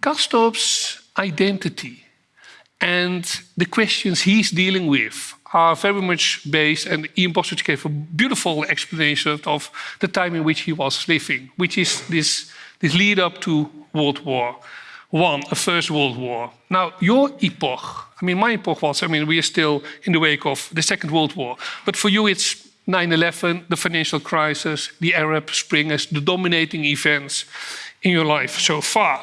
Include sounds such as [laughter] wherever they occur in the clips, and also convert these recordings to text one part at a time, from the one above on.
Castorp's identity and the questions he's dealing with are very much based, and Ian Bostridge gave a beautiful explanation of the time in which he was living, which is this, this lead up to World War One, a First World War. Now, your epoch, I mean, my epoch was, I mean, we are still in the wake of the Second World War, but for you it's 9-11, the financial crisis, the Arab Spring as the dominating events in your life so far.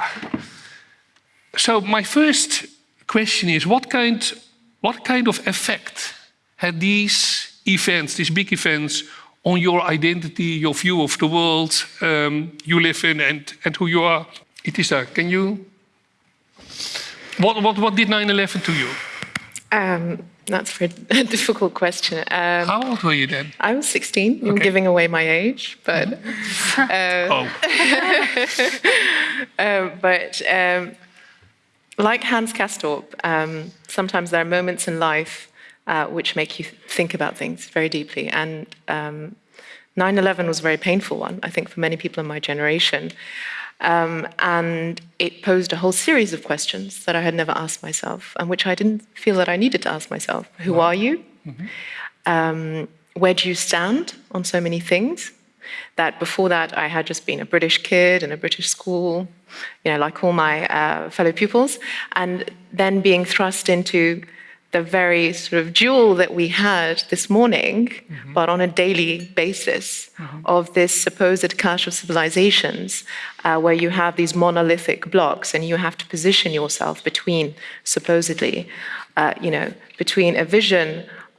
So my first question is, what kind, what kind of effect had these events, these big events, on your identity, your view of the world um, you live in and, and who you are? Itisa, can you? What, what, what did 9-11 to you? Um, that's a very [laughs] difficult question. Um, How old were you then? I was 16. Okay. I'm giving away my age, but... Uh, [laughs] oh. [laughs] uh, but um, like Hans Castorp, um, sometimes there are moments in life uh, which make you think about things very deeply. And 9-11 um, was a very painful one, I think, for many people in my generation. Um, and it posed a whole series of questions that I had never asked myself and which I didn't feel that I needed to ask myself. Who right. are you? Mm -hmm. um, where do you stand on so many things? That before that I had just been a British kid in a British school, you know, like all my uh, fellow pupils, and then being thrust into the very sort of jewel that we had this morning, mm -hmm. but on a daily basis, mm -hmm. of this supposed clash of civilizations, uh, where you have these monolithic blocks and you have to position yourself between, supposedly, uh, you know, between a vision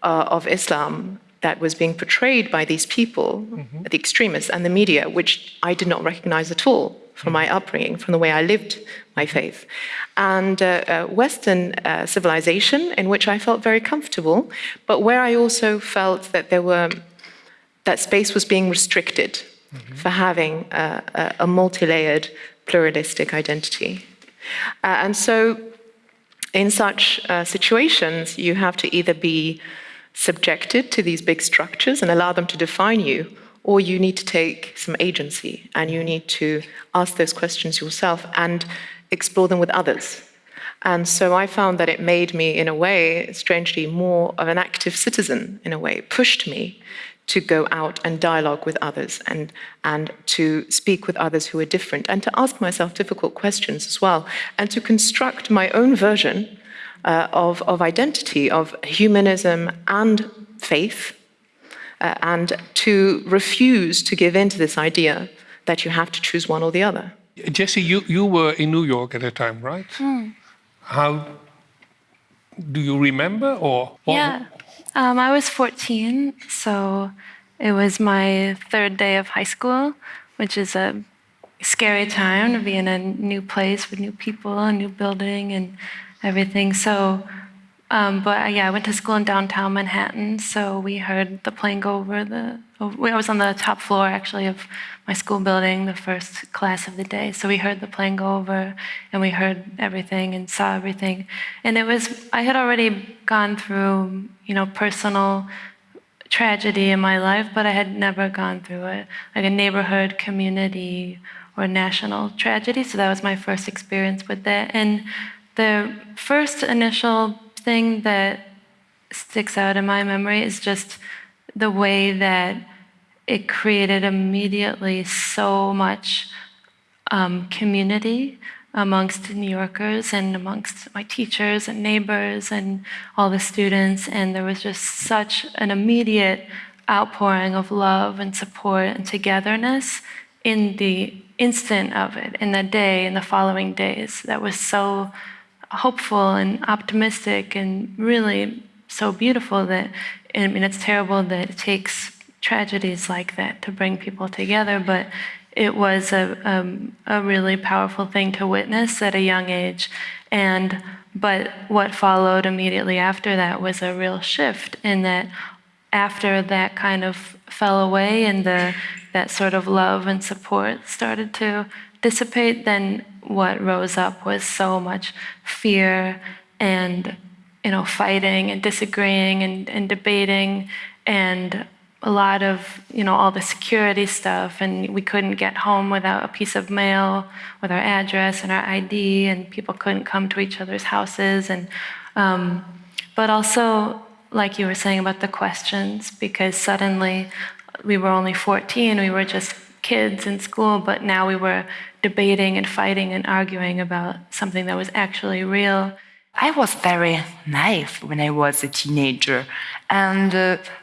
uh, of Islam that was being portrayed by these people, mm -hmm. the extremists and the media, which I did not recognize at all from my upbringing, from the way I lived my faith. And uh, uh, Western uh, civilization, in which I felt very comfortable, but where I also felt that there were, that space was being restricted mm -hmm. for having a, a multi-layered pluralistic identity. Uh, and so in such uh, situations, you have to either be subjected to these big structures and allow them to define you, or you need to take some agency and you need to ask those questions yourself and explore them with others. And so I found that it made me, in a way, strangely, more of an active citizen, in a way. It pushed me to go out and dialogue with others and, and to speak with others who are different and to ask myself difficult questions as well and to construct my own version uh, of, of identity, of humanism and faith uh, and to refuse to give in to this idea that you have to choose one or the other. Jesse, you, you were in New York at the time, right? Mm. How do you remember or? Yeah, um, I was 14, so it was my third day of high school, which is a scary time to be in a new place with new people, a new building and everything. So um, but uh, yeah, I went to school in downtown Manhattan, so we heard the plane go over the. I was on the top floor actually of my school building, the first class of the day. So we heard the plane go over, and we heard everything and saw everything. And it was I had already gone through, you know, personal tragedy in my life, but I had never gone through it like a neighborhood, community, or national tragedy. So that was my first experience with that. And the first initial thing that sticks out in my memory is just the way that it created immediately so much um, community amongst New Yorkers and amongst my teachers and neighbors and all the students. And there was just such an immediate outpouring of love and support and togetherness in the instant of it, in the day, in the following days. That was so hopeful and optimistic and really so beautiful that, I mean, it's terrible that it takes tragedies like that to bring people together, but it was a, um, a really powerful thing to witness at a young age. And, but what followed immediately after that was a real shift in that after that kind of fell away and the, that sort of love and support started to dissipate, then what rose up was so much fear and you know fighting and disagreeing and, and debating and a lot of, you know, all the security stuff, and we couldn't get home without a piece of mail with our address and our ID, and people couldn't come to each other's houses, and um, but also, like you were saying about the questions, because suddenly we were only 14, we were just kids in school, but now we were debating and fighting and arguing about something that was actually real. I was very naive when I was a teenager, and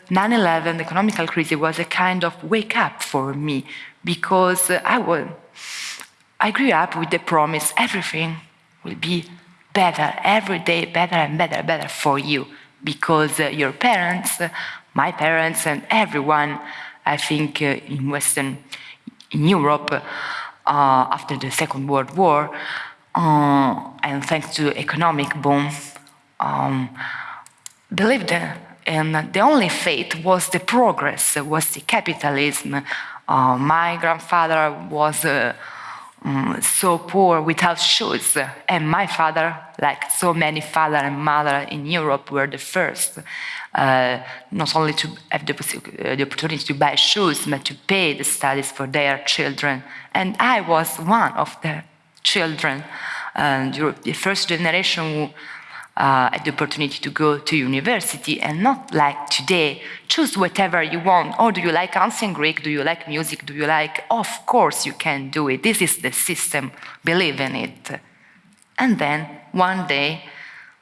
9/11, uh, the economical crisis, was a kind of wake up for me because uh, I was, I grew up with the promise everything will be better every day, better and better, better for you, because uh, your parents, uh, my parents, and everyone, I think, uh, in Western in Europe uh, after the Second World War uh, and thanks to economic boom, um, believed in the only faith was the progress, was the capitalism. Uh, my grandfather was um, so poor without shoes, and my father, like so many father and mother in Europe, were the first uh, not only to have the, uh, the, opportunity to buy shoes, but to pay the studies for their children. And I was one of the children, and the first generation who uh, the opportunity to go to university and not like today, choose whatever you want. Or do you like ancient Greek? Do you like music? Do you like, of course you can do it. This is the system, believe in it. And then one day,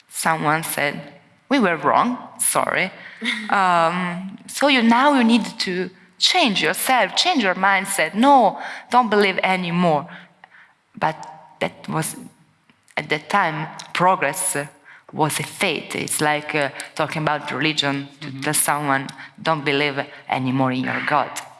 someone said, we were wrong, sorry. [laughs] um, so you now you need to change yourself, change your mindset. No, don't believe anymore. But that was, at that time, progress was a faith. It's like uh, talking about religion to mm -hmm. tell someone, don't believe anymore in your God.